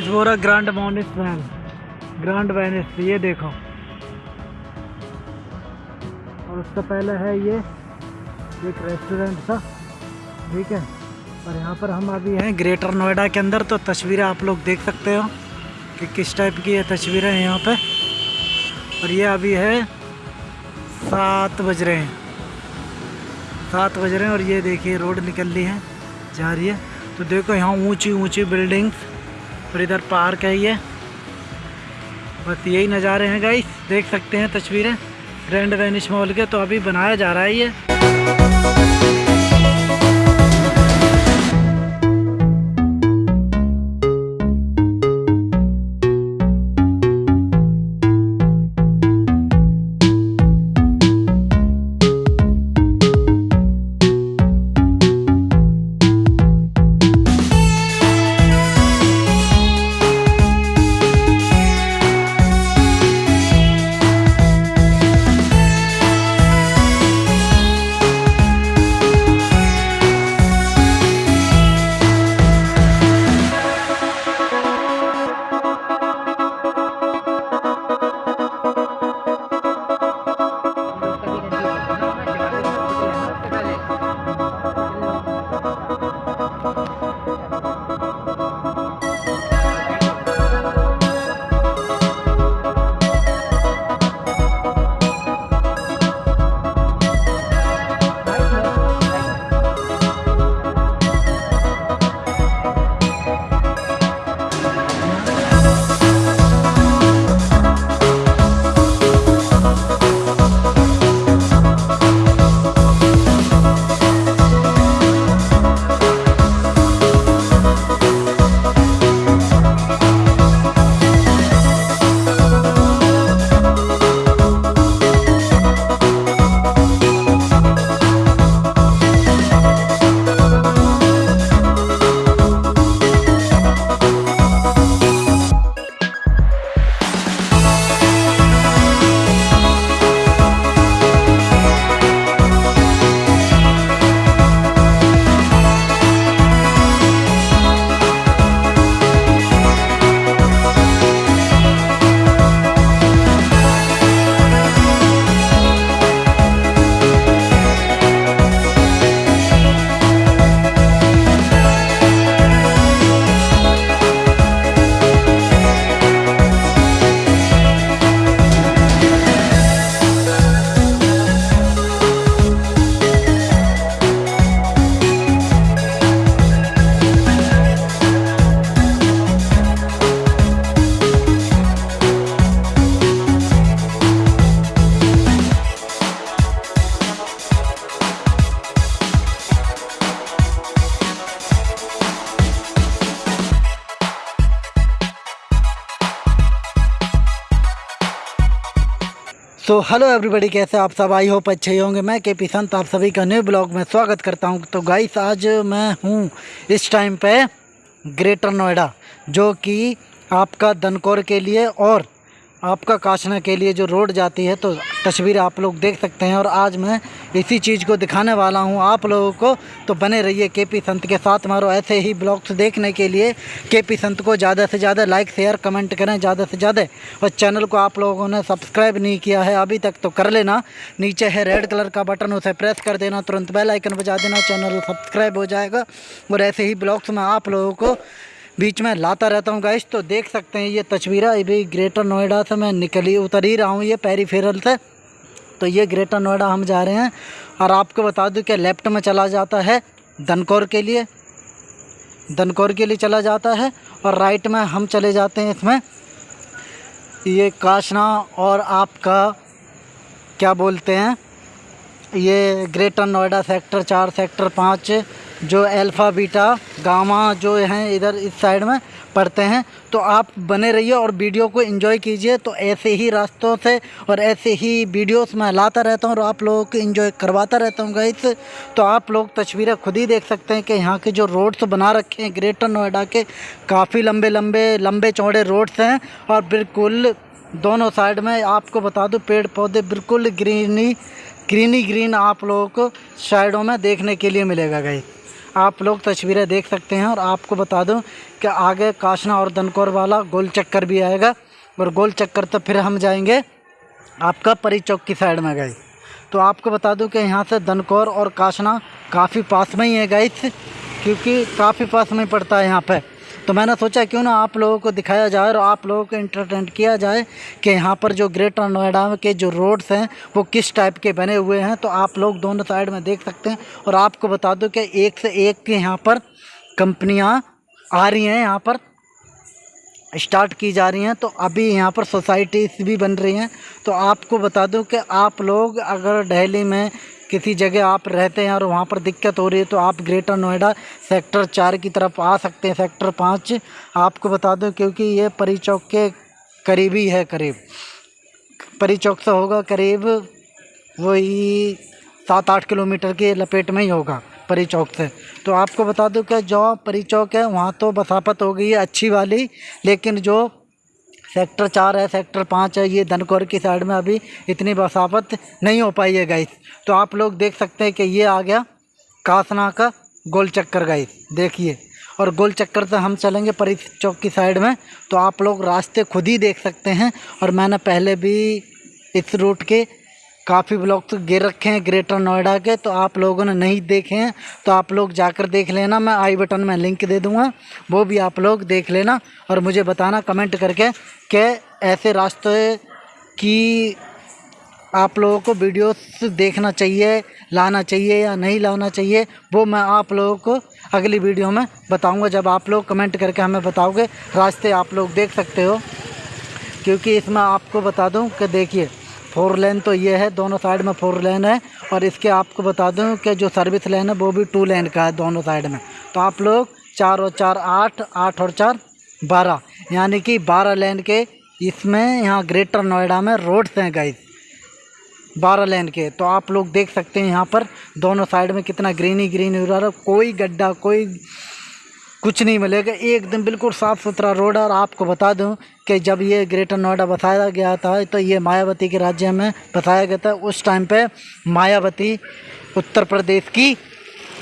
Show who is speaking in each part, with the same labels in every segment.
Speaker 1: Guys बोरा ग्रांड मोनिस वैन ग्रांड वेनिस, ये देखो। और उससे पहले है ये, एक रेस्टोरेंट था, ठीक है? और यहाँ पर हम अभी हैं ग्रेटर नोएडा के अंदर तो तस्वीरें आप लोग देख सकते हो कि किस टाइप की ये तस्वीरें हैं यहाँ पे। और ये अभी है सात बज रहे हैं। सात बज रहे हैं और ये देखिए, रोड निकल रही है, जा रही है। तो देखो यहाँ ऊँची ऊँची बिल्डिंग्स और इधर पार्क है ये। बस यही नज़ारे हैं गाइस देख सकते हैं तस्वीरें। ग्रैंड वेनिश मॉल के तो अभी बनाया जा रहा है ये। सो हेलो एवरीबॉडी कैसे आप सब? आई होप अच्छे ही होंगे। मैं के पी संत, आप सभी का न्यू ब्लॉग में स्वागत करता हूँ। तो गाइस आज मैं हूँ इस टाइम पे ग्रेटर नोएडा जो कि आपका दनकौर के लिए और आपका काशना के लिए जो रोड जाती है तो तस्वीर आप लोग देख सकते हैं और आज मैं इसी चीज़ को दिखाने वाला हूँ आप लोगों को। तो बने रहिए के पी संत के साथ मारो ऐसे ही ब्लॉग्स देखने के लिए। के पी संत को ज़्यादा से ज़्यादा लाइक शेयर कमेंट करें ज़्यादा से ज़्यादा। और चैनल को आप लोगों ने सब्सक्राइब नहीं किया है अभी तक तो कर लेना। नीचे है रेड कलर का बटन उसे प्रेस कर देना। तुरंत बेल आइकन बजा देना। चैनल सब्सक्राइब हो जाएगा। और ऐसे ही ब्लॉग्स में आप लोगों को बीच में लाता रहता हूँ गाइस तो देख सकते हैं ये तस्वीरें। अभी ग्रेटर नोएडा से मैं निकली उतर ही रहा हूँ, ये पेरीफेरल से। तो ये ग्रेटर नोएडा हम जा रहे हैं और आपको बता दूँ कि लेफ़्ट में चला जाता है दनकौर के लिए। दनकौर के लिए चला जाता है और राइट में हम चले जाते हैं इसमें। ये काशना और आपका, क्या बोलते हैं, ये ग्रेटर नोएडा सेक्टर चार सेक्टर पाँच जो अल्फ़ा बीटा गामा जो हैं इधर इस साइड में पढ़ते हैं तो आप बने रहिए और वीडियो को एंजॉय कीजिए। तो ऐसे ही रास्तों से और ऐसे ही वीडियोस मैं लाता रहता हूँ और आप लोगों को एंजॉय करवाता रहता हूँ गाइस तो आप लोग तस्वीरें खुद ही देख सकते हैं कि यहाँ के जो रोड्स बना रखे हैं ग्रेटर नोएडा के काफ़ी लंबे लंबे लंबे चौड़े रोड्स हैं और बिल्कुल दोनों साइड में आपको बता दूँ पेड़ पौधे बिल्कुल ग्रीनी ग्रीनी ग्रीन आप लोगों को साइडों में देखने के लिए मिलेगा गाइस आप लोग तस्वीरें देख सकते हैं और आपको बता दूँ कि आगे काशना और दनकौर वाला गोल चक्कर भी आएगा। और गोल चक्कर तो फिर हम जाएँगे आपका परी चौक की साइड में गई तो आपको बता दूँ कि यहाँ से दनकौर और काशना काफ़ी पास में ही है गाइस क्योंकि काफ़ी पास में पड़ता है यहाँ पे। तो मैंने सोचा क्यों ना आप लोगों को दिखाया जाए और आप लोगों को इंटरटेन किया जाए कि यहाँ पर जो ग्रेटर नोएडा के जो रोड्स हैं, वो किस टाइप के बने हुए हैं। तो आप लोग दोनों साइड में देख सकते हैं और आपको बता दूँ कि एक से एक के यहाँ पर कंपनियाँ आ रही हैं, यहाँ पर स्टार्ट की जा रही हैं। तो अभी यहाँ पर सोसाइटीज़ भी बन रही हैं। तो आपको बता दूँ कि आप लोग अगर दिल्ली में किसी जगह आप रहते हैं और वहाँ पर दिक्कत हो रही है तो आप ग्रेटर नोएडा सेक्टर चार की तरफ़ आ सकते हैं। सेक्टर पाँच आपको बता दूँ, क्योंकि ये परी चौक के करीबी है करीब। परी चौक से होगा करीब वही सात आठ किलोमीटर के लपेट में ही होगा परी चौक से। तो आपको बता दूँ कि जो परी चौक है, वहाँ तो बसापत हो गई है अच्छी वाली, लेकिन जो सेक्टर चार है, सेक्टर पाँच है, ये धनकौर की साइड में अभी इतनी बसावत नहीं हो पाई है गाइस तो आप लोग देख सकते हैं कि ये आ गया कासना का गोल चक्कर गाइस देखिए. और गोल चक्कर से हम चलेंगे परी चौक की साइड में. तो आप लोग रास्ते खुद ही देख सकते हैं. और मैंने पहले भी इस रूट के काफ़ी ब्लॉग तो गिर रखे हैं, ग्रेटर नोएडा के तो आप लोगों ने नहीं देखे हैं तो आप लोग जाकर देख लेना, मैं आई बटन में लिंक दे दूँगा, वो भी आप लोग देख लेना, और मुझे बताना, कमेंट करके, कि ऐसे रास्ते की आप लोगों को वीडियोस देखना चाहिए, लाना चाहिए या नहीं लाना चाहिए, वो मैं आप लोगों को अगली वीडियो में बताऊँगा, जब आप लोग कमेंट करके हमें बताओगे, रास्ते आप लोग देख सकते हो, क्योंकि इसमें आपको बता दूँ कि देखिए फोर लेन तो ये है, दोनों साइड में फोर लेन है। और इसके आपको बता दूँ कि जो सर्विस लेन है, वो भी टू लेन का है दोनों साइड में। तो आप लोग चार और चार, आठ आठ और चार, बारह। यानी कि बारह लेन के इसमें यहाँ ग्रेटर नोएडा में रोड्स हैं गाइस बारह लेन के। तो आप लोग देख सकते हैं यहाँ पर दोनों साइड में कितना ग्रीनी ग्रीन हो रहा है। कोई गड्ढा, कोई कुछ नहीं मिलेगा। एकदम बिल्कुल साफ़ सुथरा रोड है और आपको बता दूँ कि जब ये ग्रेटर नोएडा बताया गया था तो ये मायावती के राज्य में बताया गया था। उस टाइम पे मायावती उत्तर प्रदेश की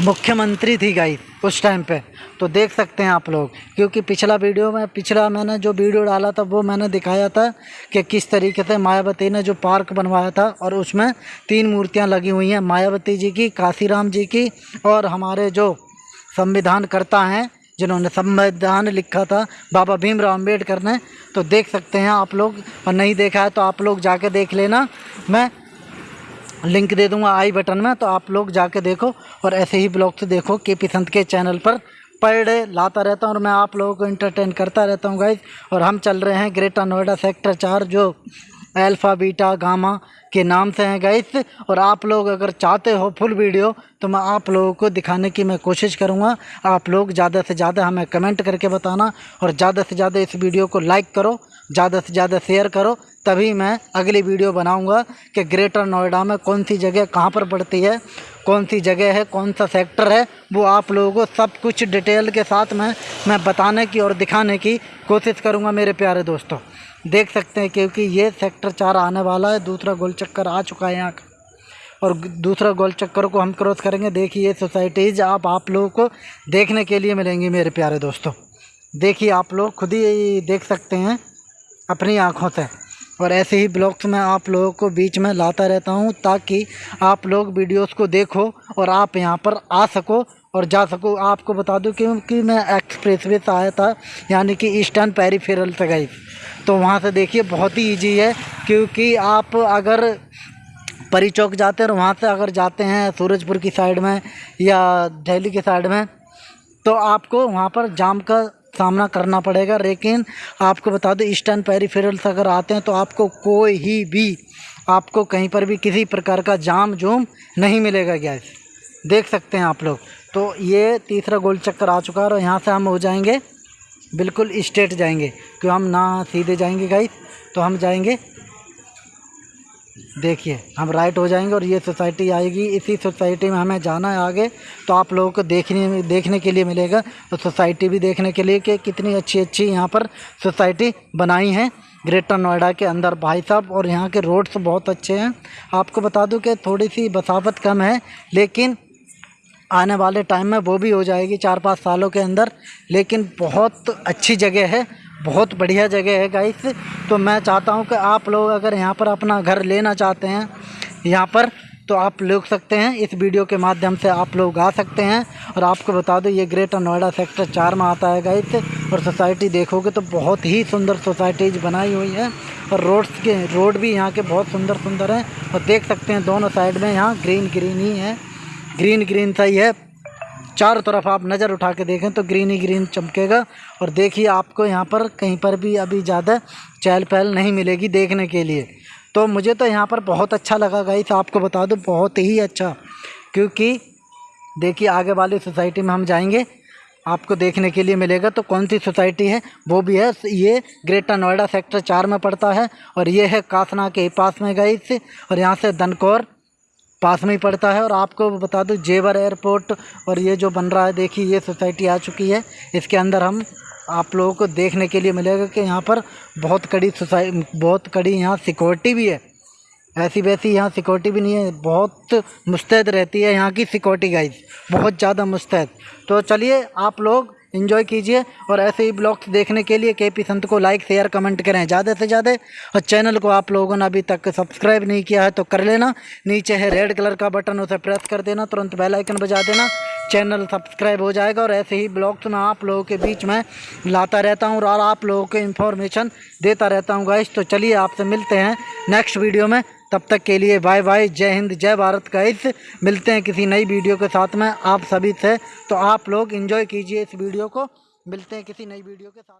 Speaker 1: मुख्यमंत्री थी गाई उस टाइम पे। तो देख सकते हैं आप लोग, क्योंकि पिछला वीडियो में, पिछला मैंने जो वीडियो डाला था, वो मैंने दिखाया था कि किस तरीके से मायावती ने जो पार्क बनवाया था और उसमें तीन मूर्तियाँ लगी हुई हैं, मायावती जी की, काशीराम जी की और हमारे जो संविधान करता हैं जिन्होंने संविधान लिखा था, बाबा भीमराव अंबेडकर ने तो देख सकते हैं आप लोग। और नहीं देखा है तो आप लोग जाके देख लेना। मैं लिंक दे दूँगा आई बटन में तो आप लोग जाके देखो और ऐसे ही ब्लॉग्स देखो। के पी संत के चैनल पर पर डे लाता रहता हूँ और मैं आप लोगों को इंटरटेन करता रहता हूँ गाइज़ और हम चल रहे हैं ग्रेटर नोएडा सेक्टर चार, जो अल्फ़ा, बीटा, गामा के नाम से हैं गाइस और आप लोग अगर चाहते हो फुल वीडियो तो मैं आप लोगों को दिखाने की मैं कोशिश करूँगा। आप लोग ज़्यादा से ज़्यादा हमें कमेंट करके बताना और ज़्यादा से ज़्यादा इस वीडियो को लाइक करो, ज़्यादा से ज़्यादा शेयर करो, तभी मैं अगली वीडियो बनाऊँगा कि ग्रेटर नोएडा में कौन सी जगह कहाँ पर पड़ती है, कौन सी जगह है, कौन सा सेक्टर है, वो आप लोगों को सब कुछ डिटेल के साथ में, मैं बताने की और दिखाने की कोशिश करूँगा मेरे प्यारे दोस्तों। देख सकते हैं, क्योंकि ये सेक्टर चार आने वाला है, दूसरा गोल चक्कर आ चुका है यहाँ का। और दूसरा गोल चक्कर को हम क्रॉस करेंगे, देखिए ये सोसाइटीज़ आप आप लोगों को देखने के लिए मिलेंगी मेरे प्यारे दोस्तों। देखिए आप लोग खुद ही देख सकते हैं, अपनी आँखों से। और ऐसे ही ब्लॉग्स में आप लोगों को बीच में लाता रहता हूँ, ताकि आप लोग वीडियोस को देखो और आप यहाँ पर आ सको और जा सको। आपको बता दूँ क्योंकि मैं एक्सप्रेस वे से आया था, यानी कि ईस्टर्न पेरीफेरल से गई। तो वहाँ से देखिए, बहुत ही ईजी है, क्योंकि आप अगर परी चौक जाते हैं और वहाँ से अगर जाते हैं सूरजपुर की साइड में या दिल्ली की साइड में तो आपको वहाँ पर जाम का सामना करना पड़ेगा। लेकिन आपको बता दें ईस्टर्न पेरीफेरल से अगर आते हैं तो आपको कोई ही भी, आपको कहीं पर भी किसी प्रकार का जाम जूम नहीं मिलेगा गैस देख सकते हैं आप लोग। तो ये तीसरा गोल चक्कर आ चुका है और यहाँ से हम हो जाएँगे, बिल्कुल स्ट्रेट जाएँगे। क्यों, हम ना सीधे जाएँगे गाइस तो हम जाएँगे। देखिए, हम राइट हो जाएँगे और ये सोसाइटी आएगी। इसी सोसाइटी में हमें जाना है आगे तो आप लोगों को देखने देखने के लिए मिलेगा। तो सोसाइटी भी देखने के लिए कि कितनी अच्छी अच्छी यहाँ पर सोसाइटी बनाई है। ग्रेटर नोएडा के अंदर भाई साहब, और यहाँ के रोड्स बहुत अच्छे हैं। आपको बता दूँ कि थोड़ी सी बसावत कम है, लेकिन आने वाले टाइम में वो भी हो जाएगी चार पाँच सालों के अंदर। लेकिन बहुत अच्छी जगह है, बहुत बढ़िया जगह है गाइस तो मैं चाहता हूँ कि आप लोग अगर यहाँ पर अपना घर लेना चाहते हैं, यहाँ पर तो आप ले सकते हैं। इस वीडियो के माध्यम से आप लोग आ सकते हैं। और आपको बता दो, ये ग्रेटर नोएडा सेक्टर चार में आता है गाइस और सोसाइटी देखोगे तो बहुत ही सुंदर सोसाइटीज बनाई हुई है। और रोड्स के रोड भी यहाँ के बहुत सुंदर सुंदर हैं। और देख सकते हैं दोनों साइड में यहाँ ग्रीन ग्रीन ही है। ग्रीन ग्रीन सा ही है चारों तरफ़ आप नज़र उठा के देखें तो ग्रीन ही ग्रीन चमकेगा। और देखिए, आपको यहाँ पर कहीं पर भी अभी ज़्यादा चहल पहल नहीं मिलेगी देखने के लिए। तो मुझे तो यहाँ पर बहुत अच्छा लगा गाइस, आपको बता दूँ, बहुत ही अच्छा। क्योंकि देखिए, आगे वाली सोसाइटी में हम जाएँगे, आपको देखने के लिए मिलेगा। तो कौन सी सोसाइटी है? वो भी है, ये ग्रेटर नोएडा सेक्टर चार में पड़ता है। और ये है कासना के पास में गई और यहाँ से दनकौर पास में ही पड़ता है और आपको बता दूँ, जेवर एयरपोर्ट और ये जो बन रहा है, देखिए, ये सोसाइटी आ चुकी है। इसके अंदर हम आप लोगों को देखने के लिए मिलेगा कि यहाँ पर बहुत कड़ी सोसाइ, बहुत कड़ी यहाँ सिक्योरिटी भी है। ऐसी वैसी यहाँ सिक्योरिटी भी नहीं है। बहुत मुस्तैद रहती है यहाँ की सिक्योरिटी गाइज़ बहुत ज़्यादा मुस्तैद। तो चलिए, आप लोग इन्जॉय कीजिए और ऐसे ही ब्लॉग्स देखने के लिए के पी संत को लाइक शेयर कमेंट करें। ज़्यादा से ज़्यादा और चैनल को आप लोगों ने अभी तक सब्सक्राइब नहीं किया है तो कर लेना। नीचे है रेड कलर का बटन उसे प्रेस कर देना। तुरंत बेल आइकन बजा देना। चैनल सब्सक्राइब हो जाएगा और ऐसे ही ब्लॉग्स मैं आप लोगों के बीच में लाता रहता हूँ और आप लोगों को इन्फॉर्मेशन देता रहता हूँ गाइस तो चलिए आपसे मिलते हैं नेक्स्ट वीडियो में। तब तक के लिए बाय बाय, जय हिंद, जय भारत का इस मिलते हैं किसी नई वीडियो के साथ में, आप सभी से। तो आप लोग इन्जॉय कीजिए इस वीडियो को। मिलते हैं किसी नई वीडियो के साथ।